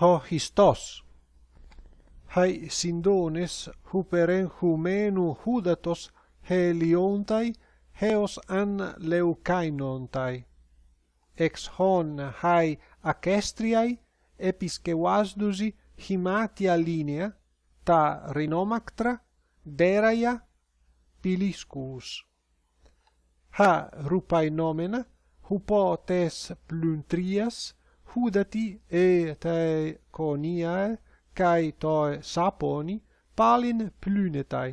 ho histos! Hai sindones huperen humenu hudatos heliontai heos an leukainontai ex hon hai acestriai episkewasdusi himatia linea ta rinomactra deraia piliscus. Ha rupai nomena hupotes pluntrias hudati e te coniae, cae toe saponi, palin plunetai.